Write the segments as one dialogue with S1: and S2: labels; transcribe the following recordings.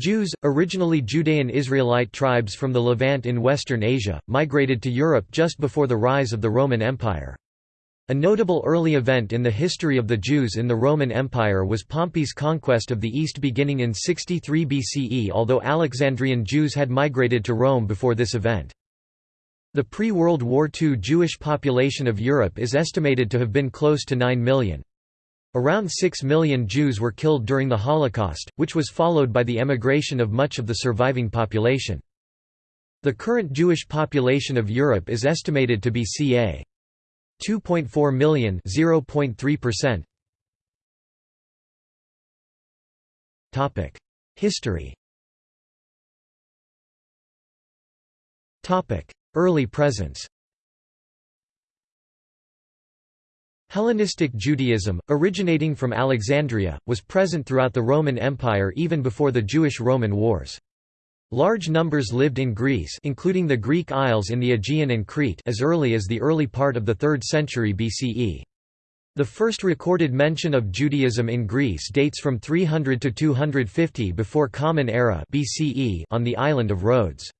S1: Jews, originally Judean Israelite tribes from the Levant in Western Asia, migrated to Europe just before the rise of the Roman Empire. A notable early event in the history of the Jews in the Roman Empire was Pompey's conquest of the East beginning in 63 BCE although Alexandrian Jews had migrated to Rome before this event. The pre-World War II Jewish population of Europe is estimated to have been close to 9 million. Around 6 million Jews were killed during the Holocaust, which was followed by the emigration of much of the surviving population. The current Jewish population of Europe is estimated to be ca. 2.4 million 0.3%. Topic: History. Topic: Early presence. Hellenistic Judaism, originating from Alexandria, was present throughout the Roman Empire even before the Jewish-Roman Wars. Large numbers lived in Greece including the Greek Isles in the Aegean and Crete as early as the early part of the 3rd century BCE. The first recorded mention of Judaism in Greece dates from 300 to 250 before Common Era BCE on the island of Rhodes.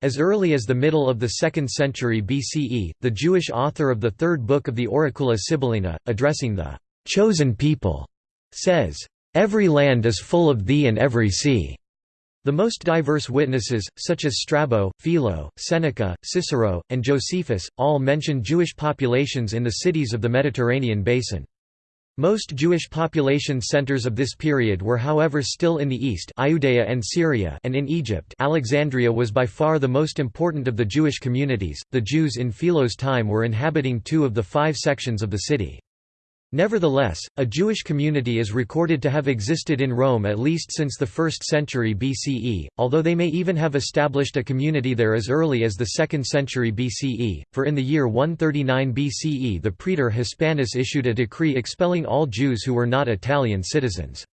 S1: As early as the middle of the 2nd century BCE, the Jewish author of the third book of the Oracula Sibyllina, addressing the chosen people, says, Every land is full of thee and every sea. The most diverse witnesses, such as Strabo, Philo, Seneca, Cicero, and Josephus, all mention Jewish populations in the cities of the Mediterranean basin. Most Jewish population centers of this period were however still in the east and Syria and in Egypt Alexandria was by far the most important of the Jewish communities. The Jews in Philo's time were inhabiting two of the five sections of the city. Nevertheless, a Jewish community is recorded to have existed in Rome at least since the 1st century BCE, although they may even have established a community there as early as the 2nd century BCE, for in the year 139 BCE the praetor Hispanus issued a decree expelling all Jews who were not Italian citizens.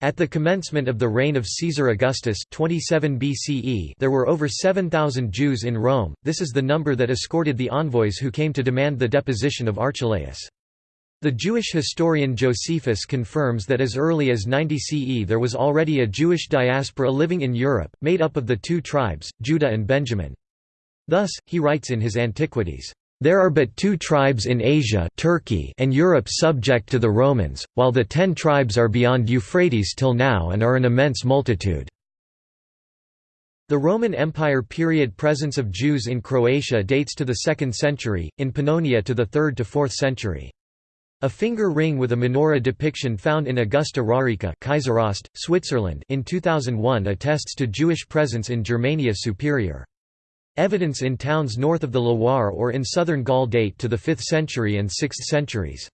S1: At the commencement of the reign of Caesar Augustus 27 BCE there were over 7,000 Jews in Rome, this is the number that escorted the envoys who came to demand the deposition of Archelaus. The Jewish historian Josephus confirms that as early as 90 CE there was already a Jewish diaspora living in Europe, made up of the two tribes, Judah and Benjamin. Thus, he writes in his Antiquities, "...there are but two tribes in Asia Turkey and Europe subject to the Romans, while the ten tribes are beyond Euphrates till now and are an immense multitude." The Roman Empire period presence of Jews in Croatia dates to the 2nd century, in Pannonia to the 3rd to 4th century. A finger ring with a menorah depiction found in Augusta Raurica Kaiseraugst, Switzerland in 2001 attests to Jewish presence in Germania Superior. Evidence in towns north of the Loire or in southern Gaul date to the 5th century and 6th centuries.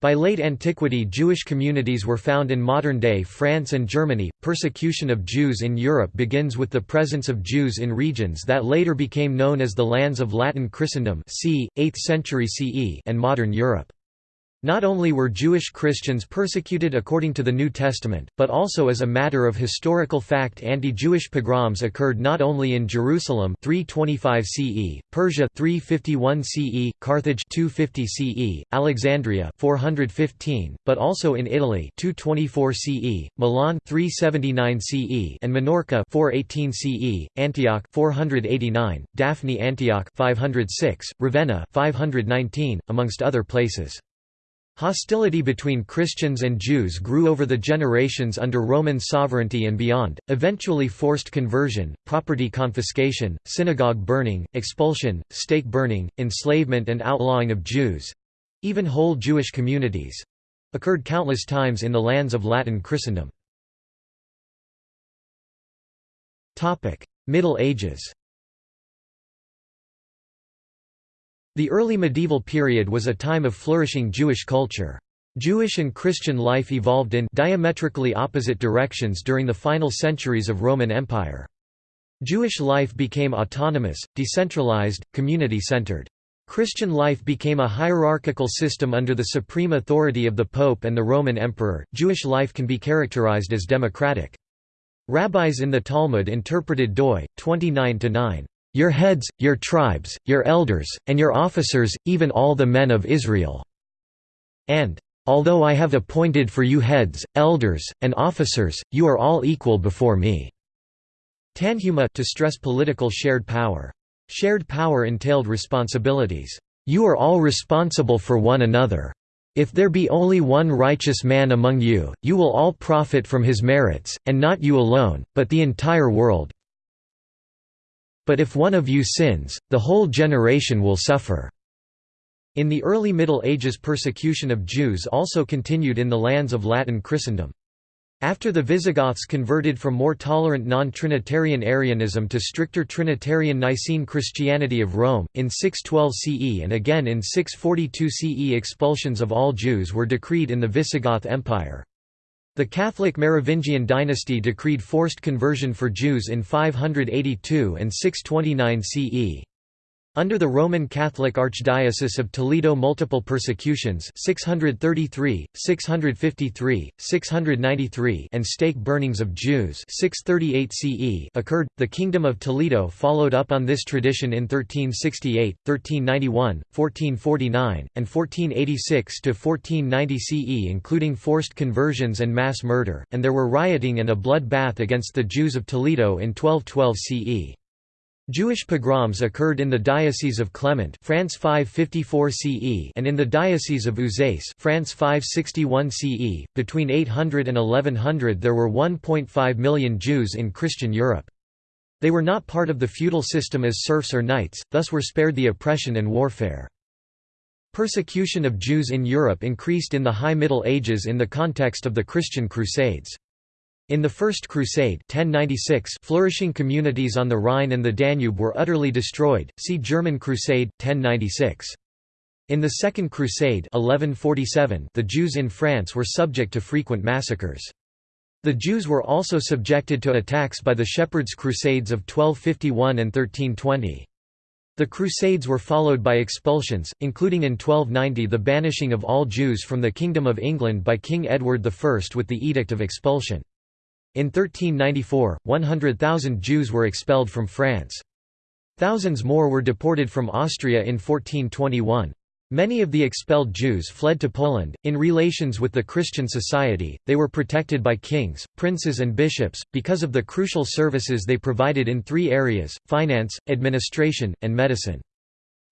S1: By late antiquity Jewish communities were found in modern-day France and Germany. Persecution of Jews in Europe begins with the presence of Jews in regions that later became known as the lands of Latin Christendom c. 8th century CE and modern Europe. Not only were Jewish Christians persecuted according to the New Testament, but also as a matter of historical fact anti-Jewish pogroms occurred not only in Jerusalem 325 CE, Persia 351 CE, Carthage 250 CE, Alexandria 415, but also in Italy 224 CE, Milan 379 CE and Minorca 418 CE, Antioch 489, Daphne Antioch 506, Ravenna 519, amongst other places. Hostility between Christians and Jews grew over the generations under Roman sovereignty and beyond, eventually forced conversion, property confiscation, synagogue burning, expulsion, stake burning, enslavement and outlawing of Jews—even whole Jewish communities—occurred countless times in the lands of Latin Christendom. Middle Ages The early medieval period was a time of flourishing Jewish culture. Jewish and Christian life evolved in diametrically opposite directions during the final centuries of Roman Empire. Jewish life became autonomous, decentralized, community-centered. Christian life became a hierarchical system under the supreme authority of the Pope and the Roman Emperor. Jewish life can be characterized as democratic. Rabbis in the Talmud interpreted doi 29 9 your heads, your tribes, your elders, and your officers, even all the men of Israel." And "'Although I have appointed for you heads, elders, and officers, you are all equal before me." Tanhuma to stress political shared power. Shared power entailed responsibilities. You are all responsible for one another. If there be only one righteous man among you, you will all profit from his merits, and not you alone, but the entire world. But if one of you sins, the whole generation will suffer." In the early Middle Ages persecution of Jews also continued in the lands of Latin Christendom. After the Visigoths converted from more tolerant non-Trinitarian Arianism to stricter Trinitarian Nicene Christianity of Rome, in 612 CE and again in 642 CE expulsions of all Jews were decreed in the Visigoth Empire. The Catholic Merovingian dynasty decreed forced conversion for Jews in 582 and 629 CE. Under the Roman Catholic Archdiocese of Toledo multiple persecutions 633, 653, 693 and stake burnings of Jews 638 CE occurred. The Kingdom of Toledo followed up on this tradition in 1368, 1391, 1449, and 1486 to 1490 CE including forced conversions and mass murder, and there were rioting and a blood bath against the Jews of Toledo in 1212 CE. Jewish pogroms occurred in the Diocese of Clermont France 554 CE and in the Diocese of Uzès France 561 CE. Between 800 and 1100 there were 1.5 million Jews in Christian Europe. They were not part of the feudal system as serfs or knights, thus were spared the oppression and warfare. Persecution of Jews in Europe increased in the High Middle Ages in the context of the Christian Crusades. In the First Crusade 1096 flourishing communities on the Rhine and the Danube were utterly destroyed, see German Crusade, 1096. In the Second Crusade 1147 the Jews in France were subject to frequent massacres. The Jews were also subjected to attacks by the Shepherds' Crusades of 1251 and 1320. The Crusades were followed by expulsions, including in 1290 the banishing of all Jews from the Kingdom of England by King Edward I with the Edict of Expulsion. In 1394, 100,000 Jews were expelled from France. Thousands more were deported from Austria in 1421. Many of the expelled Jews fled to Poland. In relations with the Christian society, they were protected by kings, princes, and bishops, because of the crucial services they provided in three areas finance, administration, and medicine.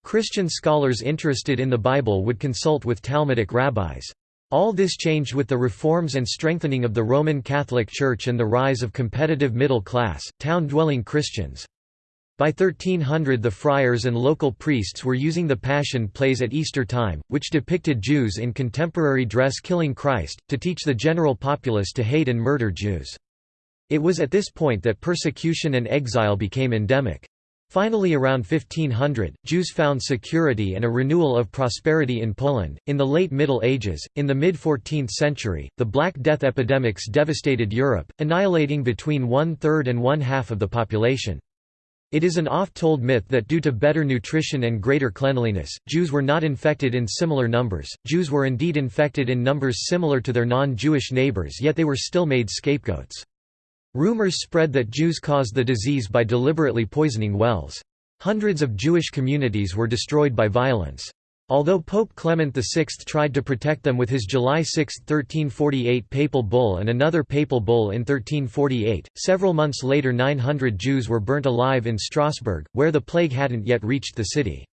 S1: Christian scholars interested in the Bible would consult with Talmudic rabbis. All this changed with the reforms and strengthening of the Roman Catholic Church and the rise of competitive middle-class, town-dwelling Christians. By 1300 the friars and local priests were using the Passion plays at Easter time, which depicted Jews in contemporary dress killing Christ, to teach the general populace to hate and murder Jews. It was at this point that persecution and exile became endemic. Finally around 1500, Jews found security and a renewal of prosperity in Poland. In the late Middle Ages, in the mid-14th century, the Black Death epidemics devastated Europe, annihilating between one-third and one-half of the population. It is an oft-told myth that due to better nutrition and greater cleanliness, Jews were not infected in similar numbers. Jews were indeed infected in numbers similar to their non-Jewish neighbors yet they were still made scapegoats. Rumors spread that Jews caused the disease by deliberately poisoning wells. Hundreds of Jewish communities were destroyed by violence. Although Pope Clement VI tried to protect them with his July 6, 1348 papal bull and another papal bull in 1348, several months later 900 Jews were burnt alive in Strasbourg, where the plague hadn't yet reached the city.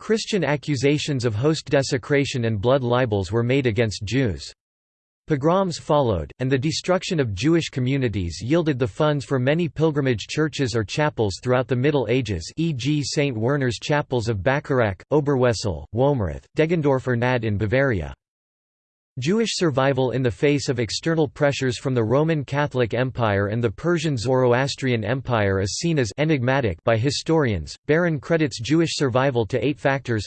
S1: Christian accusations of host desecration and blood libels were made against Jews. Pogroms followed, and the destruction of Jewish communities yielded the funds for many pilgrimage churches or chapels throughout the Middle Ages e.g. St. Werner's chapels of Bacharach, Oberwesel, Womrath, Deggendorf Nad in Bavaria. Jewish survival in the face of external pressures from the Roman Catholic Empire and the Persian Zoroastrian Empire is seen as enigmatic by historians. Baron credits Jewish survival to eight factors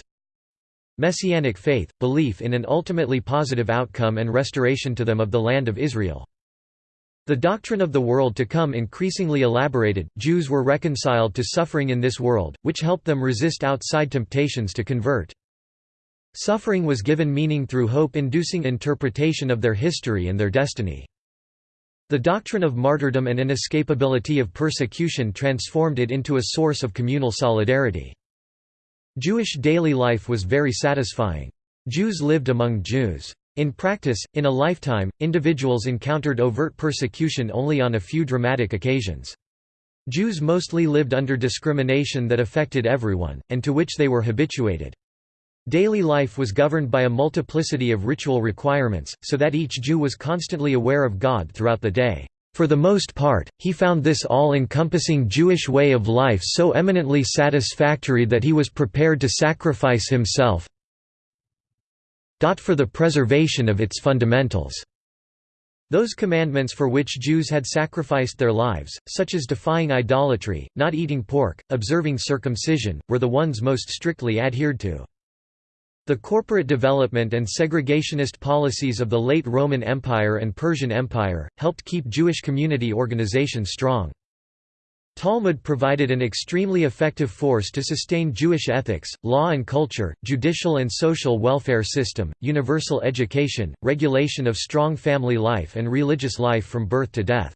S1: Messianic faith, belief in an ultimately positive outcome and restoration to them of the land of Israel. The doctrine of the world to come increasingly elaborated, Jews were reconciled to suffering in this world, which helped them resist outside temptations to convert. Suffering was given meaning through hope-inducing interpretation of their history and their destiny. The doctrine of martyrdom and inescapability of persecution transformed it into a source of communal solidarity. Jewish daily life was very satisfying. Jews lived among Jews. In practice, in a lifetime, individuals encountered overt persecution only on a few dramatic occasions. Jews mostly lived under discrimination that affected everyone, and to which they were habituated. Daily life was governed by a multiplicity of ritual requirements, so that each Jew was constantly aware of God throughout the day. For the most part, he found this all-encompassing Jewish way of life so eminently satisfactory that he was prepared to sacrifice himself for the preservation of its fundamentals. Those commandments for which Jews had sacrificed their lives, such as defying idolatry, not eating pork, observing circumcision, were the ones most strictly adhered to. The corporate development and segregationist policies of the late Roman Empire and Persian Empire, helped keep Jewish community organization strong. Talmud provided an extremely effective force to sustain Jewish ethics, law and culture, judicial and social welfare system, universal education, regulation of strong family life and religious life from birth to death.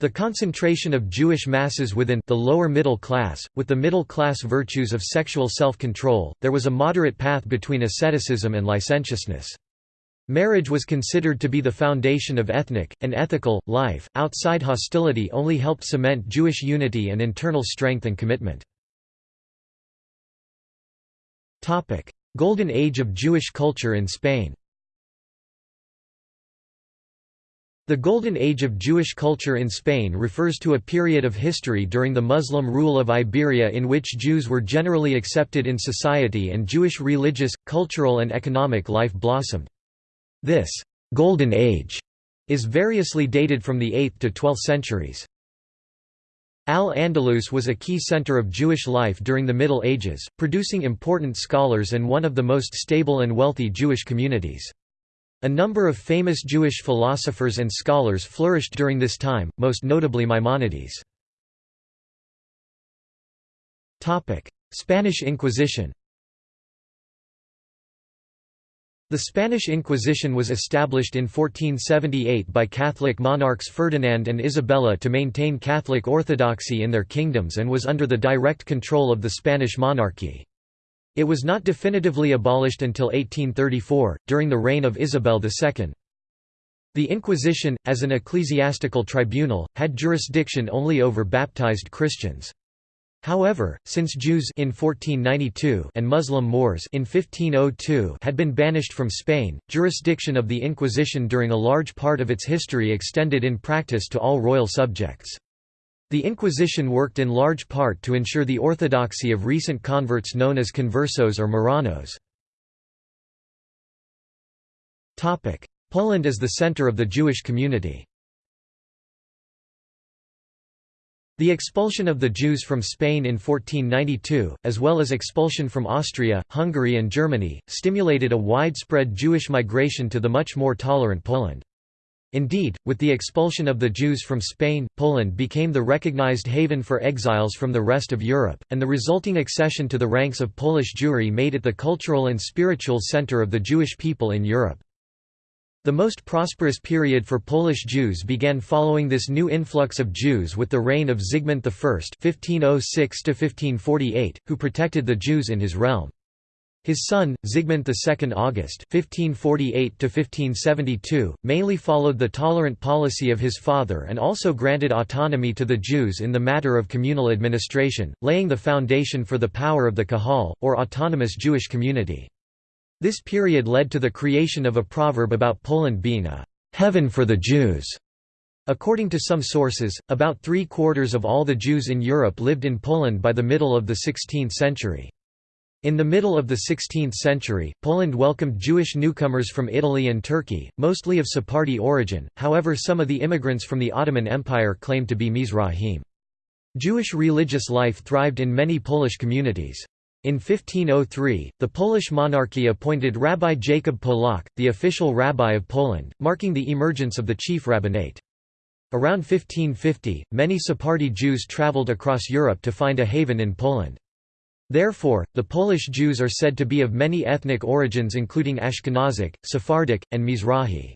S1: The concentration of Jewish masses within the lower middle class, with the middle class virtues of sexual self-control, there was a moderate path between asceticism and licentiousness. Marriage was considered to be the foundation of ethnic, and ethical, life. Outside hostility only helped cement Jewish unity and internal strength and commitment. Golden Age of Jewish culture in Spain The Golden Age of Jewish culture in Spain refers to a period of history during the Muslim rule of Iberia in which Jews were generally accepted in society and Jewish religious, cultural and economic life blossomed. This «Golden Age» is variously dated from the 8th to 12th centuries. Al-Andalus was a key center of Jewish life during the Middle Ages, producing important scholars and one of the most stable and wealthy Jewish communities. A number of famous Jewish philosophers and scholars flourished during this time, most notably Maimonides. Spanish Inquisition The Spanish Inquisition was established in 1478 by Catholic monarchs Ferdinand and Isabella to maintain Catholic orthodoxy in their kingdoms and was under the direct control of the Spanish monarchy. It was not definitively abolished until 1834, during the reign of Isabel II. The Inquisition, as an ecclesiastical tribunal, had jurisdiction only over baptized Christians. However, since Jews in 1492 and Muslim Moors in 1502 had been banished from Spain, jurisdiction of the Inquisition during a large part of its history extended in practice to all royal subjects. The Inquisition worked in large part to ensure the orthodoxy of recent converts known as conversos or Marranos. Poland is the center of the Jewish community The expulsion of the Jews from Spain in 1492, as well as expulsion from Austria, Hungary and Germany, stimulated a widespread Jewish migration to the much more tolerant Poland. Indeed, with the expulsion of the Jews from Spain, Poland became the recognized haven for exiles from the rest of Europe, and the resulting accession to the ranks of Polish Jewry made it the cultural and spiritual center of the Jewish people in Europe. The most prosperous period for Polish Jews began following this new influx of Jews with the reign of Zygmunt I (1506–1548), who protected the Jews in his realm. His son, Zygmunt II August (1548–1572), mainly followed the tolerant policy of his father and also granted autonomy to the Jews in the matter of communal administration, laying the foundation for the power of the Kahal, or autonomous Jewish community. This period led to the creation of a proverb about Poland being a «heaven for the Jews». According to some sources, about three-quarters of all the Jews in Europe lived in Poland by the middle of the 16th century. In the middle of the 16th century, Poland welcomed Jewish newcomers from Italy and Turkey, mostly of Sephardi origin, however some of the immigrants from the Ottoman Empire claimed to be Mizrahim. Jewish religious life thrived in many Polish communities. In 1503, the Polish monarchy appointed Rabbi Jacob Polak, the official rabbi of Poland, marking the emergence of the chief rabbinate. Around 1550, many Sephardi Jews traveled across Europe to find a haven in Poland. Therefore, the Polish Jews are said to be of many ethnic origins including Ashkenazic, Sephardic, and Mizrahi.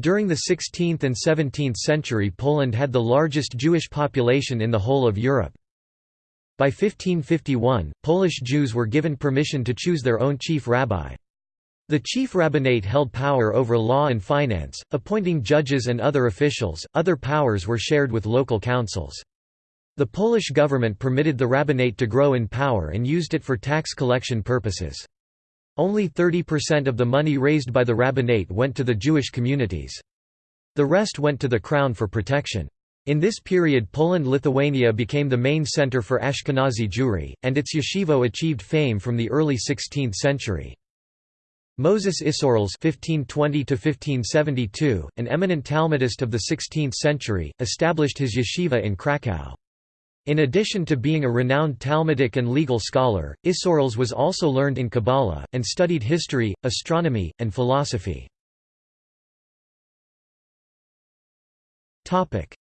S1: During the 16th and 17th century Poland had the largest Jewish population in the whole of Europe. By 1551, Polish Jews were given permission to choose their own chief rabbi. The chief rabbinate held power over law and finance, appointing judges and other officials, other powers were shared with local councils. The Polish government permitted the rabbinate to grow in power and used it for tax collection purposes. Only 30% of the money raised by the rabbinate went to the Jewish communities. The rest went to the crown for protection. In this period Poland-Lithuania became the main center for Ashkenazi Jewry, and its yeshivo achieved fame from the early 16th century. Moses Isserles (1520–1572), an eminent Talmudist of the 16th century, established his yeshiva in Kraków. In addition to being a renowned Talmudic and legal scholar, Isserles was also learned in Kabbalah, and studied history, astronomy, and philosophy.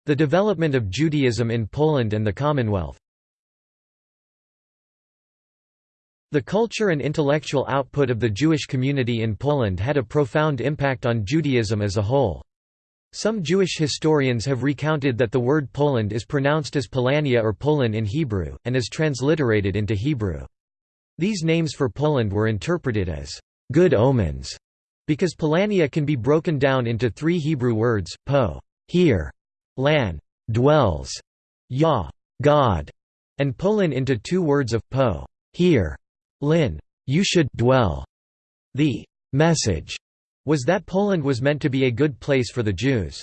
S1: The development of Judaism in Poland and the Commonwealth The culture and intellectual output of the Jewish community in Poland had a profound impact on Judaism as a whole. Some Jewish historians have recounted that the word Poland is pronounced as Polania or Polin in Hebrew, and is transliterated into Hebrew. These names for Poland were interpreted as good omens, because Polania can be broken down into three Hebrew words, po, here, lan, dwells, yah, God, and Polin into two words of po, here, Lin, you should dwell. The message was that Poland was meant to be a good place for the Jews.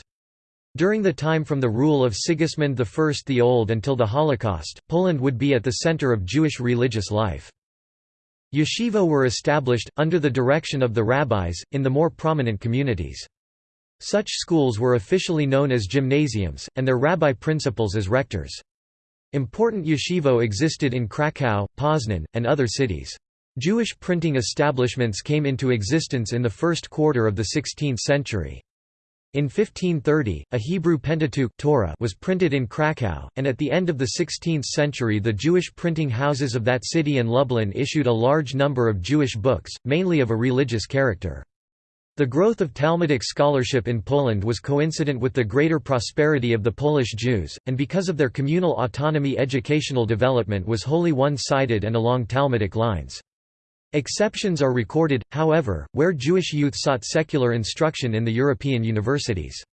S1: During the time from the rule of Sigismund I the Old until the Holocaust, Poland would be at the center of Jewish religious life. Yeshiva were established, under the direction of the rabbis, in the more prominent communities. Such schools were officially known as gymnasiums, and their rabbi principals as rectors. Important yeshivo existed in Kraków, Poznan, and other cities. Jewish printing establishments came into existence in the first quarter of the 16th century. In 1530, a Hebrew Pentateuch Torah was printed in Kraków, and at the end of the 16th century the Jewish printing houses of that city and Lublin issued a large number of Jewish books, mainly of a religious character. The growth of Talmudic scholarship in Poland was coincident with the greater prosperity of the Polish Jews, and because of their communal autonomy educational development was wholly one-sided and along Talmudic lines. Exceptions are recorded, however, where Jewish youth sought secular instruction in the European universities.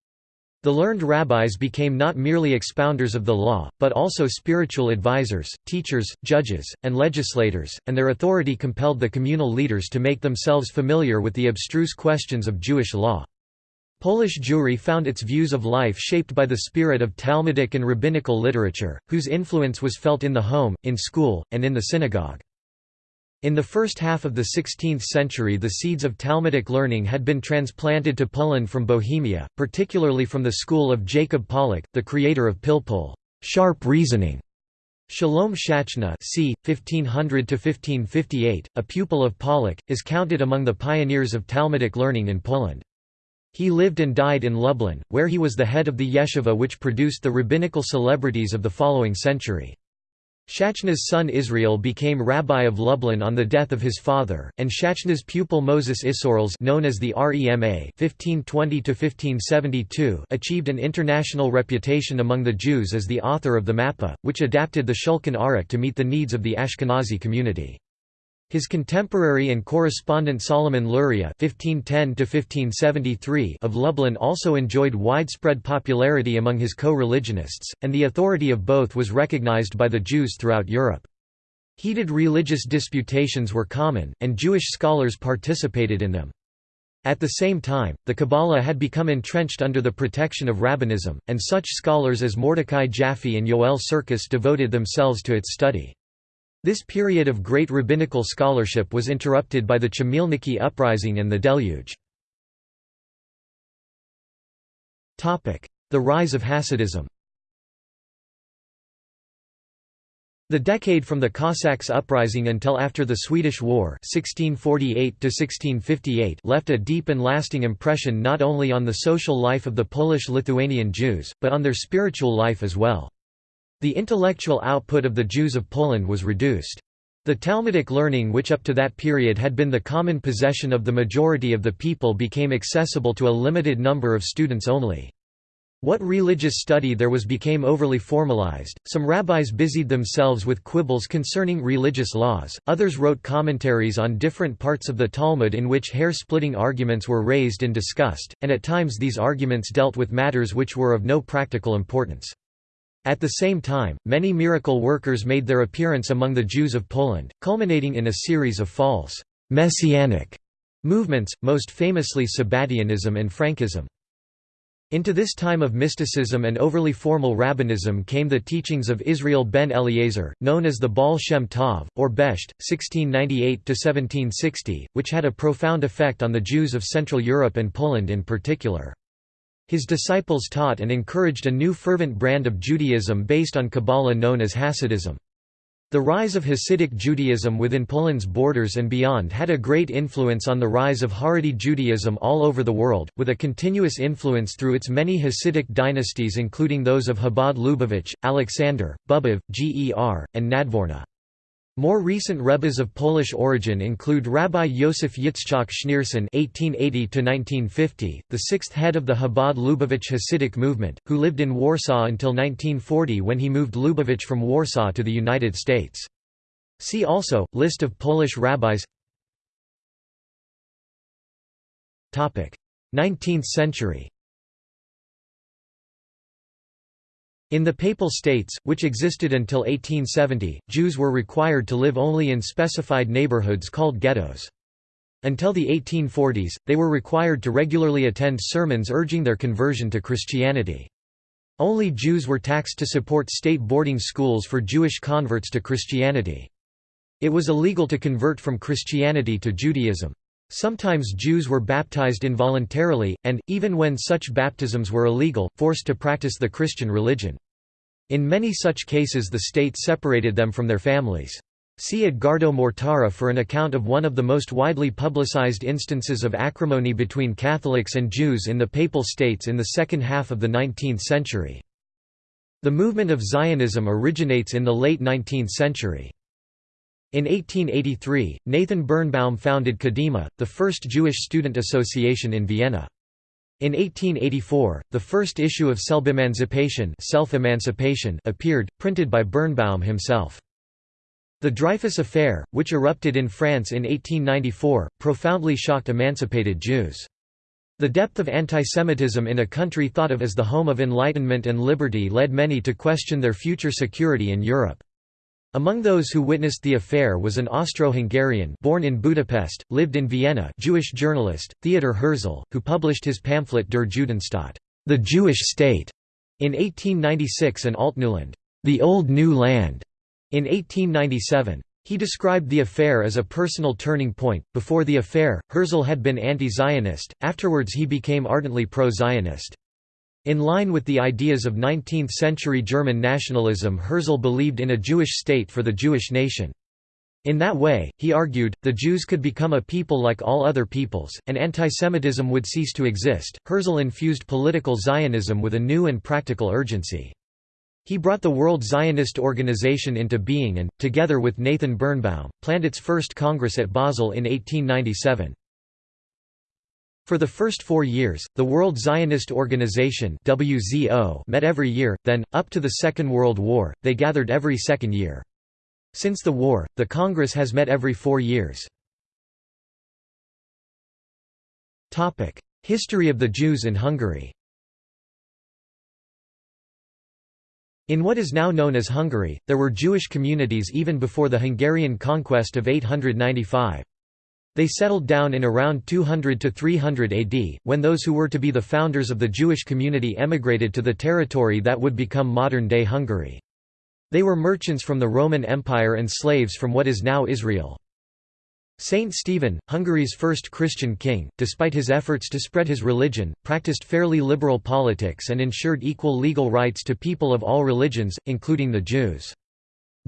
S1: The learned rabbis became not merely expounders of the law, but also spiritual advisors, teachers, judges, and legislators, and their authority compelled the communal leaders to make themselves familiar with the abstruse questions of Jewish law. Polish Jewry found its views of life shaped by the spirit of Talmudic and rabbinical literature, whose influence was felt in the home, in school, and in the synagogue. In the first half of the 16th century the seeds of Talmudic learning had been transplanted to Poland from Bohemia, particularly from the school of Jacob Pollack, the creator of Pilpul sharp reasoning". Shalom Shachna c. 1500–1558, a pupil of Pollack, is counted among the pioneers of Talmudic learning in Poland. He lived and died in Lublin, where he was the head of the yeshiva which produced the rabbinical celebrities of the following century. Shachna's son Israel became rabbi of Lublin on the death of his father, and Shachna's pupil Moses Isserles known as the Rema 1520 achieved an international reputation among the Jews as the author of the Mappa, which adapted the Shulchan Aruch to meet the needs of the Ashkenazi community. His contemporary and correspondent Solomon Luria (1510–1573) of Lublin also enjoyed widespread popularity among his co-religionists, and the authority of both was recognized by the Jews throughout Europe. Heated religious disputations were common, and Jewish scholars participated in them. At the same time, the Kabbalah had become entrenched under the protection of rabbinism, and such scholars as Mordecai Jaffe and Yoel Sirkis devoted themselves to its study. This period of great rabbinical scholarship was interrupted by the Chmielnicki uprising and the Deluge. The rise of Hasidism The decade from the Cossacks' uprising until after the Swedish War 1648 left a deep and lasting impression not only on the social life of the Polish-Lithuanian Jews, but on their spiritual life as well. The intellectual output of the Jews of Poland was reduced. The Talmudic learning which up to that period had been the common possession of the majority of the people became accessible to a limited number of students only. What religious study there was became overly formalized, some rabbis busied themselves with quibbles concerning religious laws, others wrote commentaries on different parts of the Talmud in which hair-splitting arguments were raised and discussed, and at times these arguments dealt with matters which were of no practical importance. At the same time, many miracle workers made their appearance among the Jews of Poland, culminating in a series of false, messianic movements, most famously Sabbatianism and Frankism. Into this time of mysticism and overly formal rabbinism came the teachings of Israel ben Eliezer, known as the Baal Shem Tov, or Besht, 1698–1760, which had a profound effect on the Jews of Central Europe and Poland in particular. His disciples taught and encouraged a new fervent brand of Judaism based on Kabbalah known as Hasidism. The rise of Hasidic Judaism within Poland's borders and beyond had a great influence on the rise of Haredi Judaism all over the world, with a continuous influence through its many Hasidic dynasties including those of Chabad Lubavitch, Alexander, Bobov, Ger, and Nadvorna. More recent rebbes of Polish origin include Rabbi Yosef Yitzchak Schneerson (1880–1950), the sixth head of the Chabad Lubavitch Hasidic movement, who lived in Warsaw until 1940 when he moved Lubavitch from Warsaw to the United States. See also List of Polish rabbis. Topic: 19th century. In the Papal States, which existed until 1870, Jews were required to live only in specified neighborhoods called ghettos. Until the 1840s, they were required to regularly attend sermons urging their conversion to Christianity. Only Jews were taxed to support state boarding schools for Jewish converts to Christianity. It was illegal to convert from Christianity to Judaism. Sometimes Jews were baptized involuntarily, and, even when such baptisms were illegal, forced to practice the Christian religion. In many such cases the state separated them from their families. See Edgardo Mortara for an account of one of the most widely publicized instances of acrimony between Catholics and Jews in the Papal States in the second half of the 19th century. The movement of Zionism originates in the late 19th century. In 1883, Nathan Birnbaum founded Kadima, the first Jewish student association in Vienna. In 1884, the first issue of Self-Emancipation appeared, printed by Birnbaum himself. The Dreyfus Affair, which erupted in France in 1894, profoundly shocked emancipated Jews. The depth of antisemitism in a country thought of as the home of enlightenment and liberty led many to question their future security in Europe. Among those who witnessed the affair was an Austro-Hungarian born in Budapest, lived in Vienna Jewish journalist, Theodor Herzl, who published his pamphlet Der Judenstaat the Jewish State", in 1896 and Altneuland the Old New Land", in 1897. He described the affair as a personal turning point. Before the affair, Herzl had been anti Zionist, afterwards, he became ardently pro Zionist. In line with the ideas of 19th-century German nationalism Herzl believed in a Jewish state for the Jewish nation. In that way, he argued, the Jews could become a people like all other peoples, and antisemitism would cease to exist. Herzl infused political Zionism with a new and practical urgency. He brought the World Zionist Organization into being and, together with Nathan Birnbaum, planned its first Congress at Basel in 1897. For the first four years, the World Zionist Organization WZO met every year, then, up to the Second World War, they gathered every second year. Since the war, the Congress has met every four years. History of the Jews in Hungary In what is now known as Hungary, there were Jewish communities even before the Hungarian conquest of 895. They settled down in around 200 to 300 AD, when those who were to be the founders of the Jewish community emigrated to the territory that would become modern-day Hungary. They were merchants from the Roman Empire and slaves from what is now Israel. Saint Stephen, Hungary's first Christian king, despite his efforts to spread his religion, practiced fairly liberal politics and ensured equal legal rights to people of all religions, including the Jews.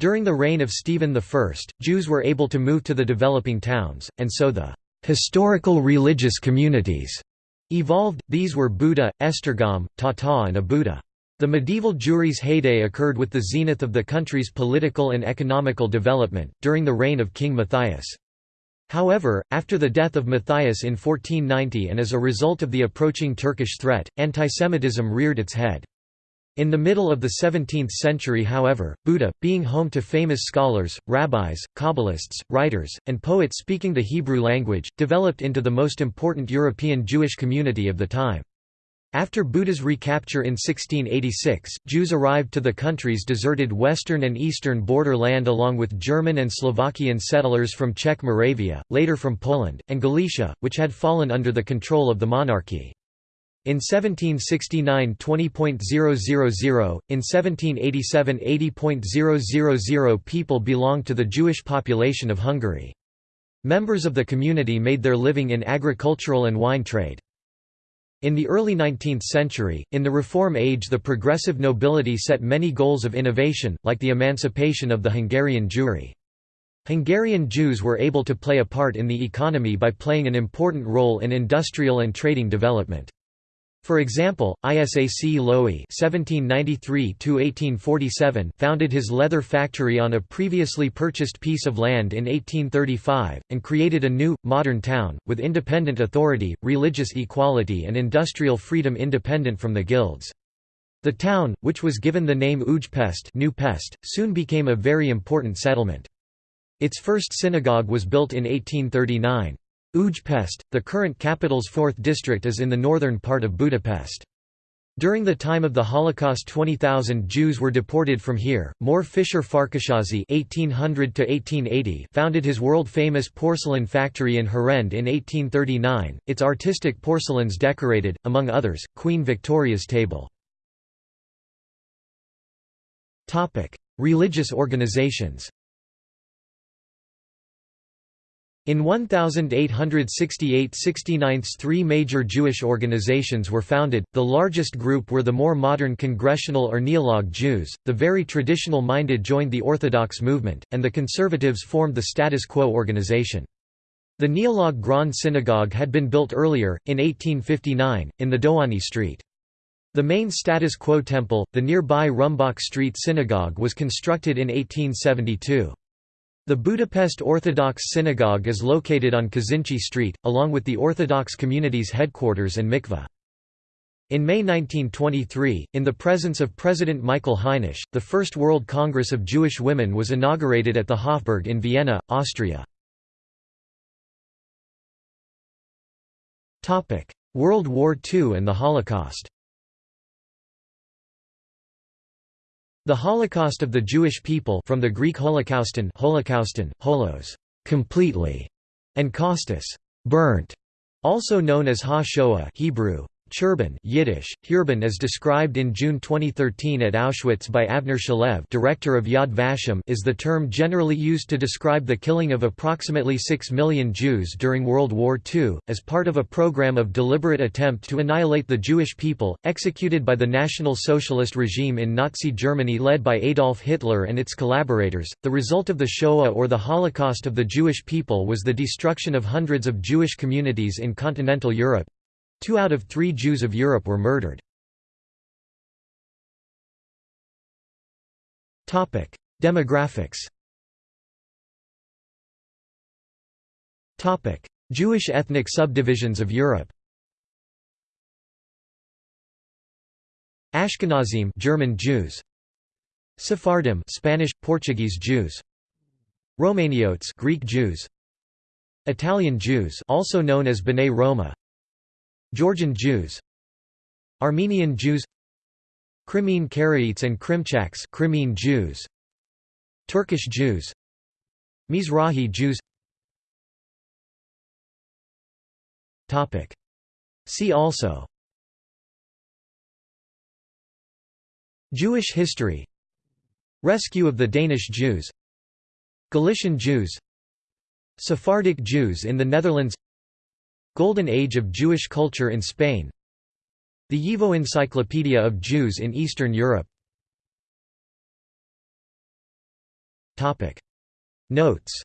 S1: During the reign of Stephen I, Jews were able to move to the developing towns, and so the historical religious communities evolved, these were Buda, Esztergom, Tata and Óbuda. The medieval Jewry's heyday occurred with the zenith of the country's political and economical development, during the reign of King Matthias. However, after the death of Matthias in 1490 and as a result of the approaching Turkish threat, antisemitism reared its head. In the middle of the 17th century however, Buda, being home to famous scholars, rabbis, Kabbalists, writers, and poets speaking the Hebrew language, developed into the most important European Jewish community of the time. After Buda's recapture in 1686, Jews arrived to the country's deserted western and eastern border land along with German and Slovakian settlers from Czech Moravia, later from Poland, and Galicia, which had fallen under the control of the monarchy. In 1769 20.000, in 1787 80.000 people belonged to the Jewish population of Hungary. Members of the community made their living in agricultural and wine trade. In the early 19th century, in the Reform Age the progressive nobility set many goals of innovation, like the emancipation of the Hungarian Jewry. Hungarian Jews were able to play a part in the economy by playing an important role in industrial and trading development. For example, Isac Lowy (1793–1847) founded his leather factory on a previously purchased piece of land in 1835, and created a new, modern town with independent authority, religious equality, and industrial freedom independent from the guilds. The town, which was given the name Ujpest, New Pest, soon became a very important settlement. Its first synagogue was built in 1839. Ujpest, the current capital's fourth district is in the northern part of Budapest. During the time of the Holocaust 20,000 Jews were deported from here. Mór Fischer Farkashazi (1800–1880) founded his world-famous porcelain factory in Herend in 1839. Its artistic porcelains decorated, among others, Queen Victoria's table. Religious organizations. In 1868–69 three major Jewish organizations were founded, the largest group were the more modern Congressional or Neolog Jews, the very traditional-minded joined the Orthodox movement, and the conservatives formed the status quo organization. The Neolog Grand Synagogue had been built earlier, in 1859, in the Dohány Street. The main status quo temple, the nearby Rumbach Street Synagogue was constructed in 1872. The Budapest Orthodox Synagogue is located on Kazinczy Street, along with the Orthodox community's headquarters and mikveh. In May 1923, in the presence of President Michael Hainisch, the First World Congress of Jewish Women was inaugurated at the Hofburg in Vienna, Austria. World War II and the Holocaust The Holocaust of the Jewish people from the Greek holocauston, holocauston holos, completely, and kaustos, burnt, also known as Ha-Shoah Hebrew, Churban Yiddish, Hurban as described in June 2013 at Auschwitz by Avner Shalev director of Yad Vashem is the term generally used to describe the killing of approximately 6 million Jews during World War II, as part of a program of deliberate attempt to annihilate the Jewish people, executed by the National Socialist regime in Nazi Germany led by Adolf Hitler and its collaborators. The result of the Shoah or the Holocaust of the Jewish people was the destruction of hundreds of Jewish communities in continental Europe, Two out of three Jews of Europe were murdered. Demographics Jewish ethnic subdivisions of Europe Ashkenazim German Jews Sephardim Spanish Portuguese Jews Romaniotes Greek Jews Italian Jews also known as B'nai Roma Georgian Jews Armenian Jews Crimean Karaites and Krimchaks Crimean Jews Turkish Jews Mizrahi Jews. Topic. See also. Jewish history. Rescue of the Danish Jews. Galician Jews. Sephardic Jews in the Netherlands Golden Age of Jewish culture in Spain. The YIVO Encyclopedia of Jews in Eastern Europe. Notes